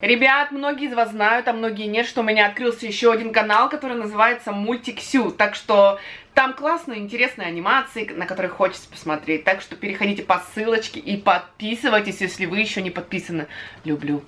Ребят, многие из вас знают, а многие нет, что у меня открылся еще один канал, который называется Мультиксю. Так что там классные, интересные анимации, на которые хочется посмотреть. Так что переходите по ссылочке и подписывайтесь, если вы еще не подписаны. Люблю.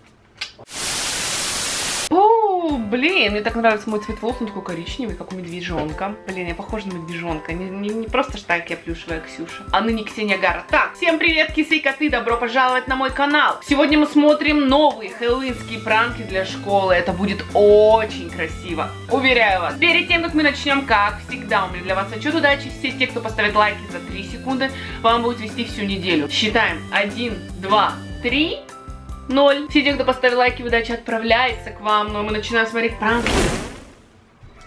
Блин, мне так нравится мой цвет волос, он такой коричневый, как у медвежонка. Блин, я похожа на медвежонка. Не, не, не просто ж так я плюшевая Ксюша, а ныне Ксения Гара. Так, всем привет, кисы и коты, добро пожаловать на мой канал. Сегодня мы смотрим новые хэллоуинские пранки для школы. Это будет очень красиво, уверяю вас. Перед тем, как мы начнем, как всегда, у меня для вас отчет удачи. Все те, кто поставит лайки за 3 секунды, вам будет вести всю неделю. Считаем. 1, 2, 3... Ноль. Все те, кто поставил лайки, удача отправляется к вам. Но мы начинаем смотреть пранк.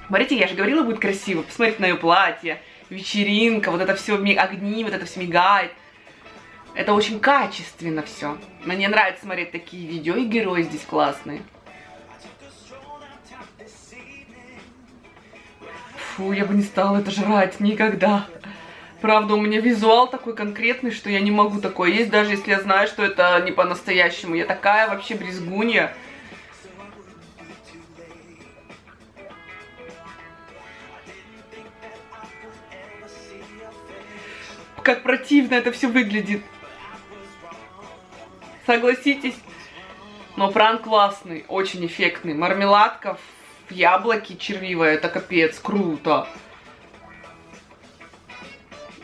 Смотрите, я же говорила, будет красиво. Посмотрите на ее платье. Вечеринка, вот это все, огни, вот это все мигает. Это очень качественно все. Мне нравится смотреть такие видео, и герои здесь классные. Фу, я бы не стала это жрать никогда. Правда, у меня визуал такой конкретный, что я не могу такое есть, даже если я знаю, что это не по-настоящему. Я такая вообще брезгунья. Как противно это все выглядит. Согласитесь? Но пранк классный, очень эффектный. Мармеладка в яблоке червивая, это капец, круто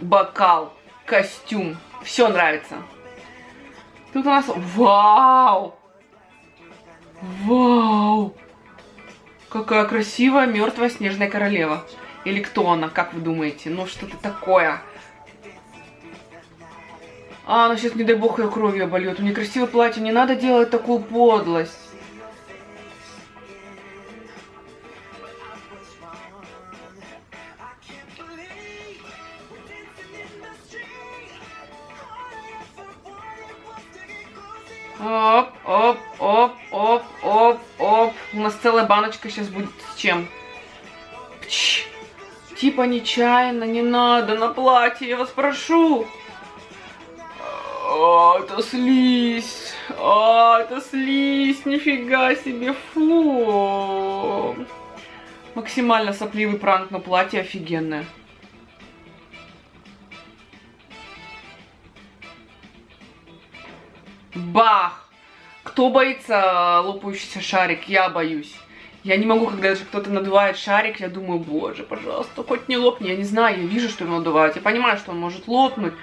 бокал, костюм. Все нравится. Тут у нас... Вау! Вау! Какая красивая мертвая снежная королева. Или кто она, как вы думаете? Ну, что-то такое. А, она сейчас, не дай бог, ее кровью обольет. Нее красивое платье, не надо делать такую подлость. Оп, оп, оп. У нас целая баночка сейчас будет с чем? Пч. Типа нечаянно, не надо на платье, я вас прошу. А, это слизь. А, это слизь, нифига себе, фу. Максимально сопливый пранк на платье, офигенное. Бах! Кто боится лопающийся шарик? Я боюсь. Я не могу, когда даже кто-то надувает шарик, я думаю, боже, пожалуйста, хоть не лопни. Я не знаю, я вижу, что его надувают. Я понимаю, что он может лопнуть.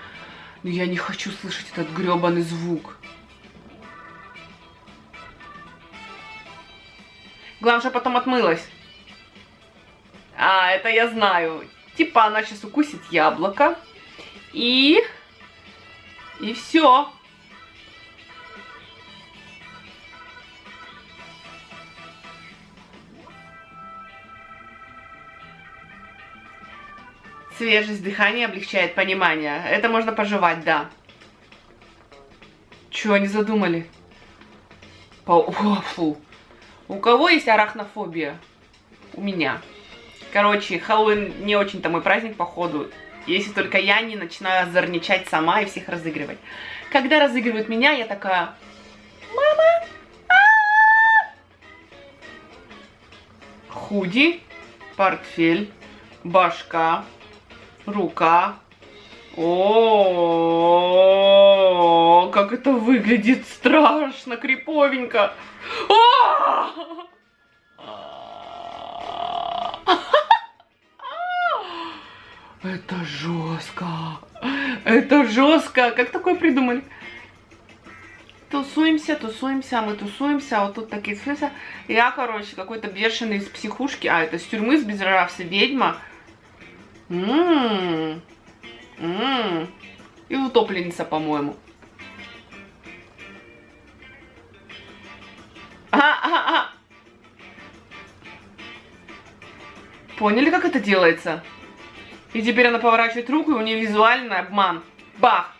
Но я не хочу слышать этот гребаный звук. Главное, что потом отмылась. А, это я знаю. Типа она сейчас укусит яблоко. И... И все. Свежесть дыхания облегчает понимание. Это можно пожевать, да. Чего они задумали? По... О, фу. У кого есть арахнофобия? У меня. Короче, Хэллоуин не очень-то мой праздник, походу. Если только я не начинаю озорничать сама и всех разыгрывать. Когда разыгрывают меня, я такая... Мама! А -а -а! Худи, портфель, башка, рука. О, как это выглядит страшно, криповенько. Это жестко. Это жестко. Как такое придумали? Тусуемся, тусуемся, мы тусуемся, вот тут такие смыслы. Я, короче, какой-то бешеный из психушки, а, это с тюрьмы сбежавшая ведьма. Ммм. Ммм. И утопленница, по-моему. А, а, а. Поняли, как это делается? И теперь она поворачивает руку, и у нее визуальный обман. Бах!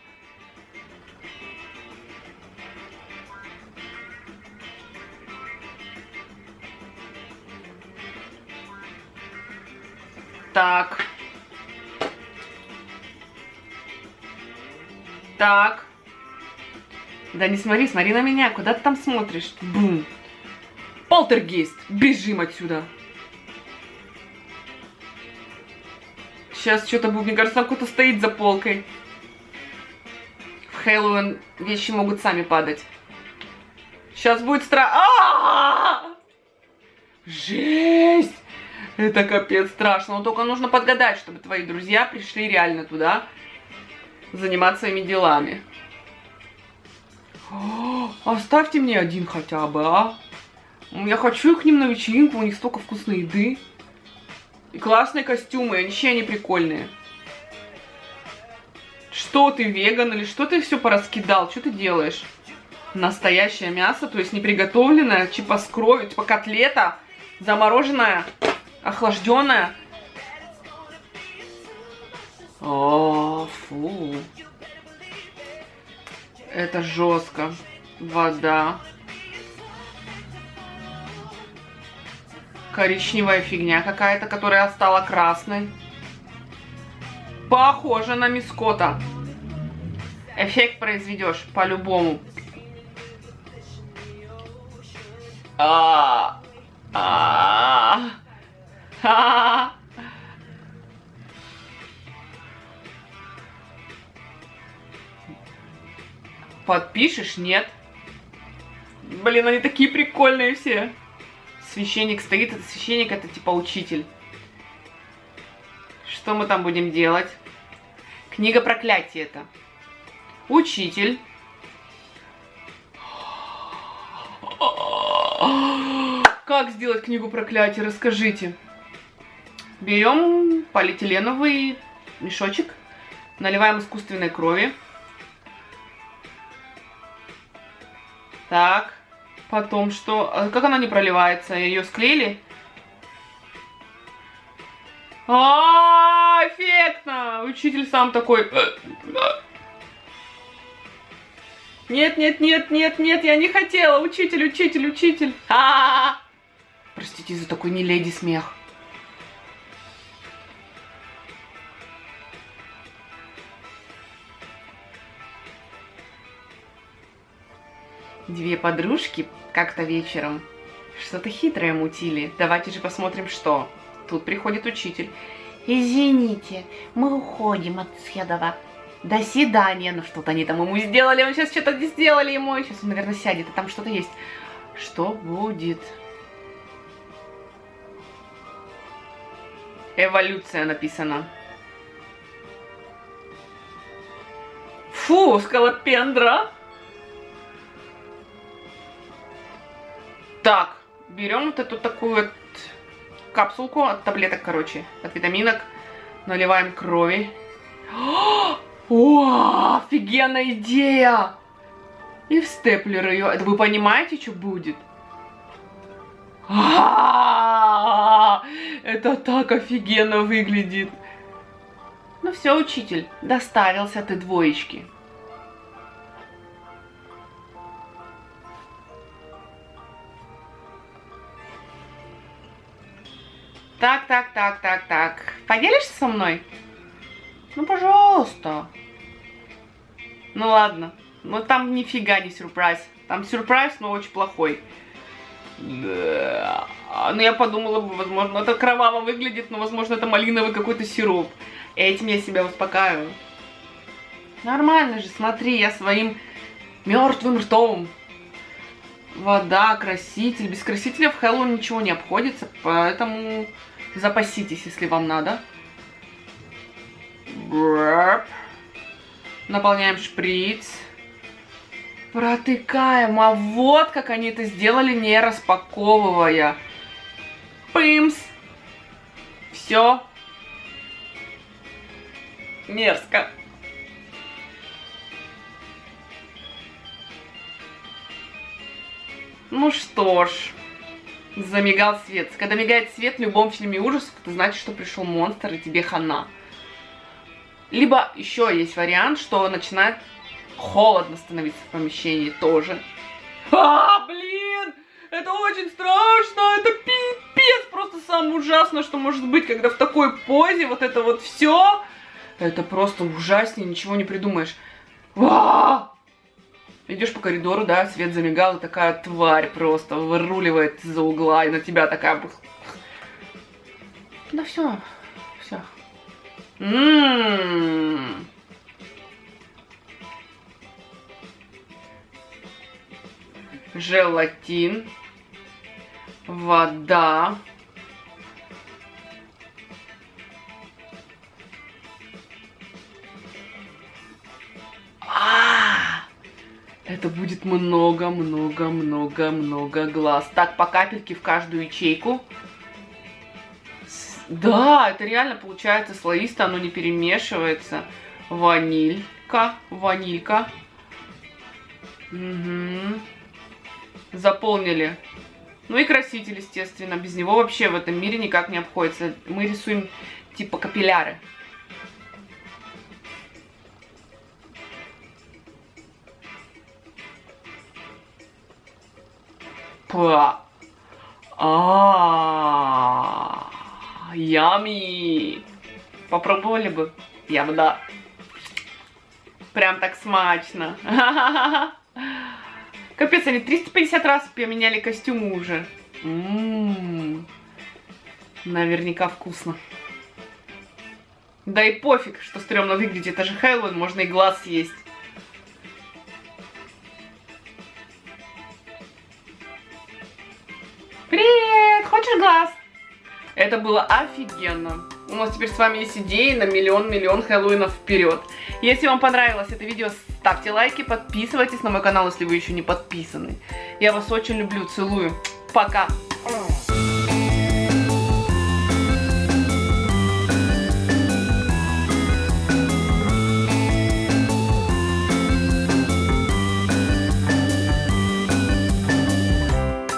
Так. Так. Да не смотри, смотри на меня. Куда ты там смотришь? Бум. Полтергейст, бежим отсюда. Сейчас что-то будет, мне кажется, там кто-то стоит за полкой. В Хэллоуин вещи могут сами падать. Сейчас будет страшно. Жесть! Это капец страшно. Но только нужно подгадать, чтобы твои друзья пришли реально туда заниматься своими делами. О, оставьте мне один хотя бы, а? Я хочу к ним на вечеринку, у них столько вкусной еды. И классные костюмы, вообще они прикольные. Что ты, веган, или что ты все пораскидал? Что ты делаешь? Настоящее мясо, то есть не приготовленное, типа с кровью, типа котлета, замороженная, охлажденная. О, фу. Это жестко. Вода. Коричневая фигня какая-то, которая стала красной. Похоже на мискота. Эффект произведешь по-любому. А, а, а. Подпишешь? Нет. Блин, они такие прикольные все. Священник стоит, это священник, это типа учитель. Что мы там будем делать? Книга проклятия это. Учитель. Как сделать книгу проклятия? Расскажите. Берем полиэтиленовый мешочек, наливаем искусственной крови. Так, потом что? А как она не проливается? Ее склеили? А, эффектно! Учитель сам такой... Нет, нет, нет, нет, нет, я не хотела. Учитель, учитель, учитель. Простите за такой не леди смех. Две подружки как-то вечером что-то хитрое мутили. Давайте же посмотрим, что. Тут приходит учитель. Извините, мы уходим от Седова. До свидания. Ну что-то они там ему сделали. Он сейчас что-то сделали ему. Сейчас он, наверное, сядет, а там что-то есть. Что будет? Эволюция написана. Фу, скалопендра. Так, берем вот эту такую вот капсулку от таблеток, короче, от витаминок. Наливаем крови. О, офигенная идея! И в степлер ее. Это вы понимаете, что будет? Это так офигенно выглядит. Ну все, учитель, доставился ты двоечки. Так, так, так, так, так. Поделишься со мной? Ну, пожалуйста. Ну, ладно. Ну, там нифига не сюрприз. Там сюрприз, но очень плохой. Да. Ну, я подумала бы, возможно, это кроваво выглядит, но, возможно, это малиновый какой-то сироп. Этим я себя успокаиваю. Нормально же, смотри, я своим мертвым ртом. Вода, краситель. Без красителя в Хэллоуин ничего не обходится, поэтому запаситесь, если вам надо. Наполняем шприц. Протыкаем. А вот как они это сделали, не распаковывая. Пымс. Все. Мерзко. Ну что ж, замигал свет. Когда мигает свет в любом фильме ужасов, это значит, что пришел монстр и тебе хана. Либо еще есть вариант, что начинает холодно становиться в помещении тоже. А, блин! Это очень страшно! Это пипец! Просто самое ужасное, что может быть, когда в такой позе вот это вот все. Это просто ужаснее, ничего не придумаешь. А! Идешь по коридору, да, свет замигал, и такая тварь просто выруливает из-за угла, и на тебя такая... Да все, все. Ммм. Желатин. Вода. Много-много-много-много глаз. Так, по капельке в каждую ячейку. Да, это реально получается слоисто, оно не перемешивается. Ванилька, ванилька. Угу. Заполнили. Ну и краситель, естественно. Без него вообще в этом мире никак не обходится. Мы рисуем типа капилляры. Па. А, ями. Попробовали бы? Я бы да. Прям так смачно. Капец, они 350 раз поменяли костюмы уже. М-м-м. Наверняка вкусно. Да и пофиг, что стрёмно выглядит. Это же Хэллоуин, можно и глаз съесть. Это было офигенно. У нас теперь с вами есть идеи на миллион-миллион Хэллоуинов вперед. Если вам понравилось это видео, ставьте лайки, подписывайтесь на мой канал, если вы еще не подписаны. Я вас очень люблю, целую. Пока.